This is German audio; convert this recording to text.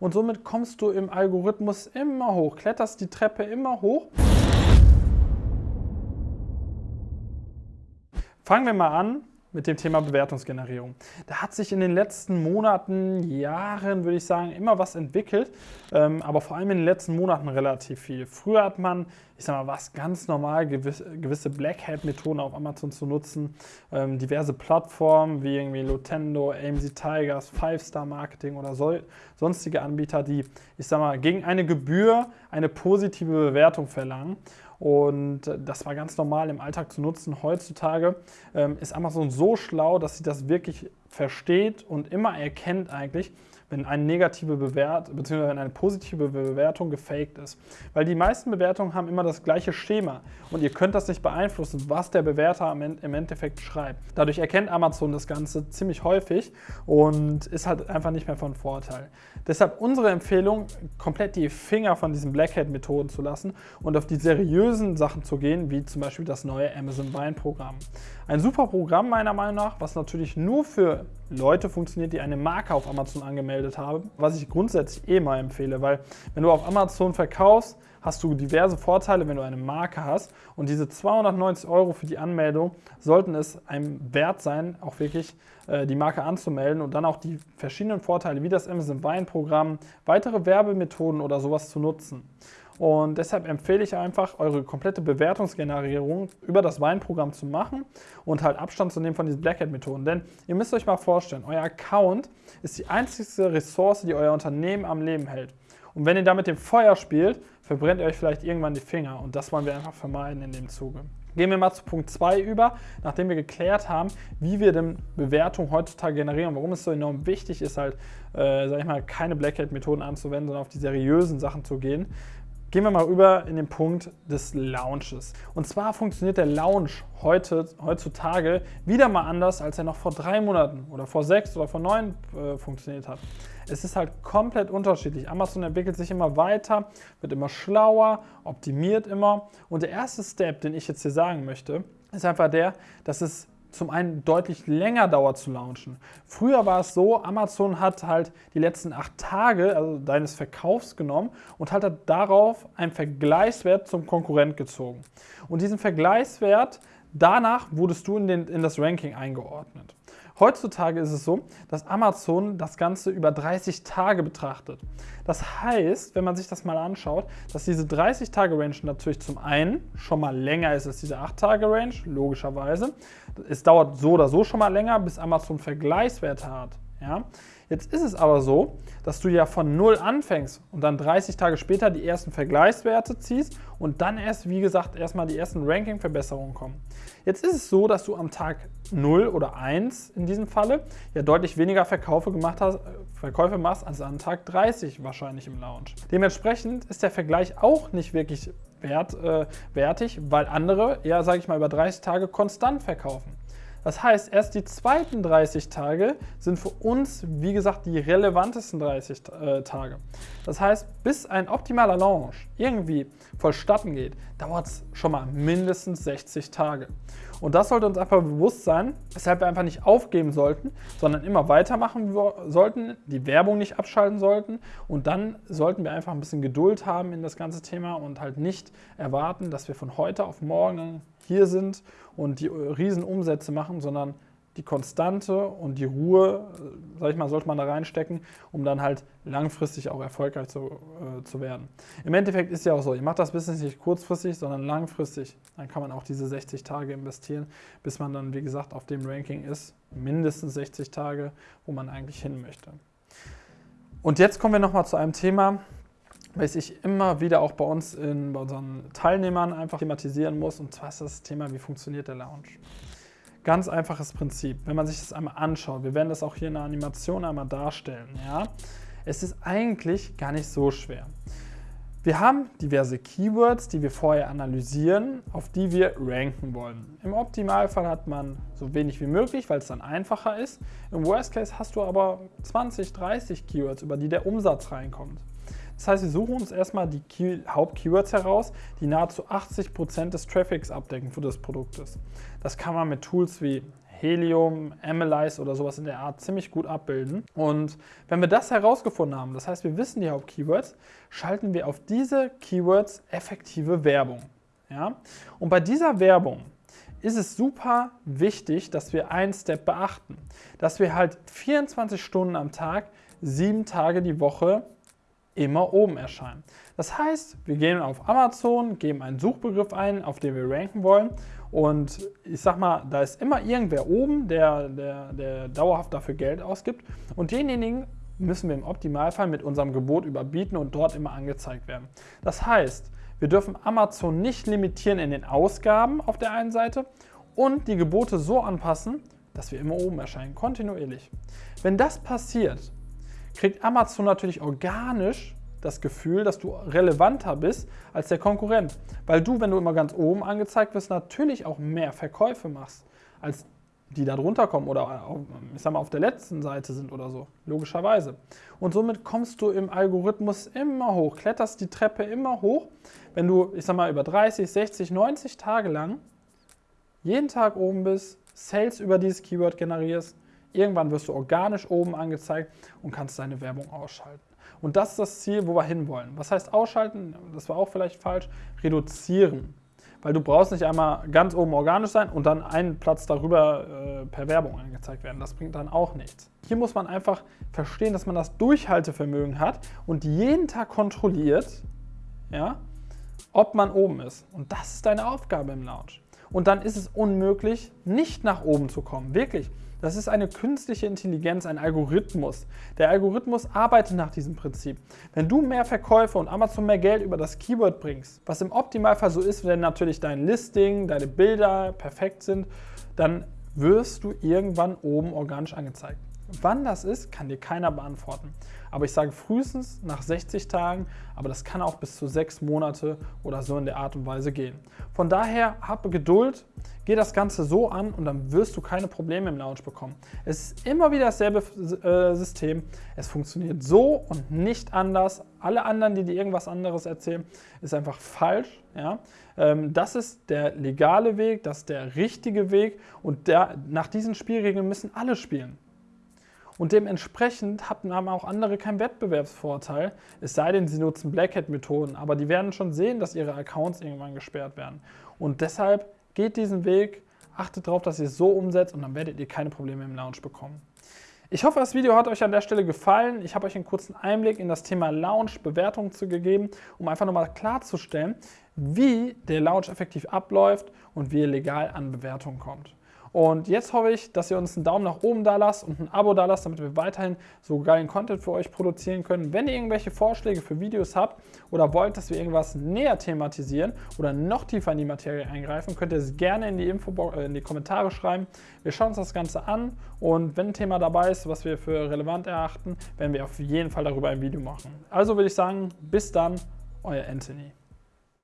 und somit kommst du im Algorithmus immer hoch, kletterst die Treppe immer hoch. Fangen wir mal an mit dem Thema Bewertungsgenerierung. Da hat sich in den letzten Monaten, Jahren, würde ich sagen, immer was entwickelt, ähm, aber vor allem in den letzten Monaten relativ viel. Früher hat man, ich sag mal, was ganz normal, gewisse, gewisse Black Hat-Methoden auf Amazon zu nutzen, ähm, diverse Plattformen wie irgendwie Lotendo, AMZ Tigers, Five Star Marketing oder so, sonstige Anbieter, die, ich sag mal, gegen eine Gebühr eine positive Bewertung verlangen. Und das war ganz normal im Alltag zu nutzen. Heutzutage ähm, ist Amazon so schlau, dass sie das wirklich versteht und immer erkennt eigentlich, wenn eine negative Bewertung bzw. wenn eine positive Bewertung gefaked ist. Weil die meisten Bewertungen haben immer das gleiche Schema und ihr könnt das nicht beeinflussen, was der Bewerter im Endeffekt schreibt. Dadurch erkennt Amazon das Ganze ziemlich häufig und ist halt einfach nicht mehr von Vorteil. Deshalb unsere Empfehlung, komplett die Finger von diesen Black Hat Methoden zu lassen und auf die seriösen Sachen zu gehen, wie zum Beispiel das neue Amazon Wine Programm. Ein super Programm meiner Meinung nach, was natürlich nur für Leute funktioniert, die eine Marke auf Amazon angemeldet haben, was ich grundsätzlich eh mal empfehle, weil wenn du auf Amazon verkaufst, hast du diverse Vorteile, wenn du eine Marke hast und diese 290 Euro für die Anmeldung sollten es einem wert sein, auch wirklich äh, die Marke anzumelden und dann auch die verschiedenen Vorteile wie das Amazon Wine Programm, weitere Werbemethoden oder sowas zu nutzen. Und deshalb empfehle ich einfach, eure komplette Bewertungsgenerierung über das Weinprogramm zu machen und halt Abstand zu nehmen von diesen Black Hat-Methoden. Denn ihr müsst euch mal vorstellen, euer Account ist die einzige Ressource, die euer Unternehmen am Leben hält. Und wenn ihr da mit dem Feuer spielt, verbrennt ihr euch vielleicht irgendwann die Finger. Und das wollen wir einfach vermeiden in dem Zuge. Gehen wir mal zu Punkt 2 über, nachdem wir geklärt haben, wie wir denn Bewertungen heutzutage generieren, warum es so enorm wichtig ist, halt, äh, sag ich mal, keine Black Hat-Methoden anzuwenden, sondern auf die seriösen Sachen zu gehen. Gehen wir mal rüber in den Punkt des Launches. Und zwar funktioniert der Launch heute, heutzutage wieder mal anders, als er noch vor drei Monaten oder vor sechs oder vor neun äh, funktioniert hat. Es ist halt komplett unterschiedlich. Amazon entwickelt sich immer weiter, wird immer schlauer, optimiert immer. Und der erste Step, den ich jetzt hier sagen möchte, ist einfach der, dass es zum einen deutlich länger dauert zu launchen. Früher war es so, Amazon hat halt die letzten acht Tage also deines Verkaufs genommen und hat darauf einen Vergleichswert zum Konkurrent gezogen. Und diesen Vergleichswert, danach wurdest du in, den, in das Ranking eingeordnet. Heutzutage ist es so, dass Amazon das Ganze über 30 Tage betrachtet. Das heißt, wenn man sich das mal anschaut, dass diese 30-Tage-Range natürlich zum einen schon mal länger ist als diese 8-Tage-Range, logischerweise. Es dauert so oder so schon mal länger, bis Amazon Vergleichswerte hat. Ja? Jetzt ist es aber so, dass du ja von 0 anfängst und dann 30 Tage später die ersten Vergleichswerte ziehst und dann erst, wie gesagt, erstmal die ersten Ranking-Verbesserungen kommen. Jetzt ist es so, dass du am Tag 0 oder 1 in diesem Falle ja deutlich weniger Verkäufe, gemacht hast, Verkäufe machst als an Tag 30 wahrscheinlich im Launch. Dementsprechend ist der Vergleich auch nicht wirklich wert, äh, wertig, weil andere, ja, sage ich mal, über 30 Tage konstant verkaufen. Das heißt, erst die zweiten 30 Tage sind für uns, wie gesagt, die relevantesten 30 äh, Tage. Das heißt, bis ein optimaler Launch irgendwie vollstatten geht, dauert es schon mal mindestens 60 Tage. Und das sollte uns einfach bewusst sein, weshalb wir einfach nicht aufgeben sollten, sondern immer weitermachen sollten, die Werbung nicht abschalten sollten und dann sollten wir einfach ein bisschen Geduld haben in das ganze Thema und halt nicht erwarten, dass wir von heute auf morgen hier sind und die riesen Umsätze machen, sondern die Konstante und die Ruhe, äh, sag ich mal, sollte man da reinstecken, um dann halt langfristig auch erfolgreich zu, äh, zu werden. Im Endeffekt ist ja auch so, ihr macht das Business nicht kurzfristig, sondern langfristig. Dann kann man auch diese 60 Tage investieren, bis man dann, wie gesagt, auf dem Ranking ist. Mindestens 60 Tage, wo man eigentlich hin möchte. Und jetzt kommen wir nochmal zu einem Thema, was ich immer wieder auch bei uns in, bei unseren Teilnehmern einfach thematisieren muss. Und zwar ist das Thema, wie funktioniert der Lounge. Ganz einfaches Prinzip, wenn man sich das einmal anschaut. Wir werden das auch hier in der Animation einmal darstellen. Ja? Es ist eigentlich gar nicht so schwer. Wir haben diverse Keywords, die wir vorher analysieren, auf die wir ranken wollen. Im Optimalfall hat man so wenig wie möglich, weil es dann einfacher ist. Im Worst Case hast du aber 20, 30 Keywords, über die der Umsatz reinkommt. Das heißt, wir suchen uns erstmal die Key Hauptkeywords heraus, die nahezu 80% des Traffics abdecken für das Produkt. Das kann man mit Tools wie Helium, Analyze oder sowas in der Art ziemlich gut abbilden. Und wenn wir das herausgefunden haben, das heißt, wir wissen die Hauptkeywords, schalten wir auf diese Keywords effektive Werbung. Ja? Und bei dieser Werbung ist es super wichtig, dass wir einen Step beachten. Dass wir halt 24 Stunden am Tag, sieben Tage die Woche immer oben erscheinen. Das heißt, wir gehen auf Amazon, geben einen Suchbegriff ein, auf den wir ranken wollen und ich sag mal, da ist immer irgendwer oben, der, der, der dauerhaft dafür Geld ausgibt und denjenigen müssen wir im Optimalfall mit unserem Gebot überbieten und dort immer angezeigt werden. Das heißt, wir dürfen Amazon nicht limitieren in den Ausgaben auf der einen Seite und die Gebote so anpassen, dass wir immer oben erscheinen, kontinuierlich. Wenn das passiert, kriegt Amazon natürlich organisch das Gefühl, dass du relevanter bist als der Konkurrent. Weil du, wenn du immer ganz oben angezeigt wirst, natürlich auch mehr Verkäufe machst, als die da drunter kommen oder ich sag mal, auf der letzten Seite sind oder so, logischerweise. Und somit kommst du im Algorithmus immer hoch, kletterst die Treppe immer hoch, wenn du, ich sag mal, über 30, 60, 90 Tage lang jeden Tag oben bist, Sales über dieses Keyword generierst, irgendwann wirst du organisch oben angezeigt und kannst deine Werbung ausschalten. Und das ist das Ziel, wo wir hinwollen. Was heißt ausschalten? Das war auch vielleicht falsch. Reduzieren weil du brauchst nicht einmal ganz oben organisch sein und dann einen Platz darüber äh, per Werbung angezeigt werden. Das bringt dann auch nichts. Hier muss man einfach verstehen, dass man das Durchhaltevermögen hat und jeden Tag kontrolliert, ja, ob man oben ist. Und das ist deine Aufgabe im Launch. Und dann ist es unmöglich, nicht nach oben zu kommen. Wirklich. Das ist eine künstliche Intelligenz, ein Algorithmus. Der Algorithmus arbeitet nach diesem Prinzip. Wenn du mehr Verkäufe und Amazon mehr Geld über das Keyword bringst, was im Optimalfall so ist, wenn natürlich dein Listing, deine Bilder perfekt sind, dann wirst du irgendwann oben organisch angezeigt. Wann das ist, kann dir keiner beantworten. Aber ich sage frühestens nach 60 Tagen, aber das kann auch bis zu sechs Monate oder so in der Art und Weise gehen. Von daher habe Geduld, geh das Ganze so an und dann wirst du keine Probleme im Launch bekommen. Es ist immer wieder dasselbe äh, System. Es funktioniert so und nicht anders. Alle anderen, die dir irgendwas anderes erzählen, ist einfach falsch. Ja? Ähm, das ist der legale Weg, das ist der richtige Weg und der, nach diesen Spielregeln müssen alle spielen. Und dementsprechend haben auch andere keinen Wettbewerbsvorteil, es sei denn, sie nutzen Black Hat-Methoden. Aber die werden schon sehen, dass ihre Accounts irgendwann gesperrt werden. Und deshalb geht diesen Weg, achtet darauf, dass ihr es so umsetzt und dann werdet ihr keine Probleme im Launch bekommen. Ich hoffe, das Video hat euch an der Stelle gefallen. Ich habe euch einen kurzen Einblick in das Thema Launch, Bewertungen zu gegeben, um einfach nochmal klarzustellen, wie der Launch effektiv abläuft und wie ihr legal an Bewertungen kommt. Und jetzt hoffe ich, dass ihr uns einen Daumen nach oben da lasst und ein Abo da lasst, damit wir weiterhin so geilen Content für euch produzieren können. Wenn ihr irgendwelche Vorschläge für Videos habt oder wollt, dass wir irgendwas näher thematisieren oder noch tiefer in die Materie eingreifen, könnt ihr es gerne in die, Info äh, in die Kommentare schreiben. Wir schauen uns das Ganze an und wenn ein Thema dabei ist, was wir für relevant erachten, werden wir auf jeden Fall darüber ein Video machen. Also würde ich sagen, bis dann, euer Anthony.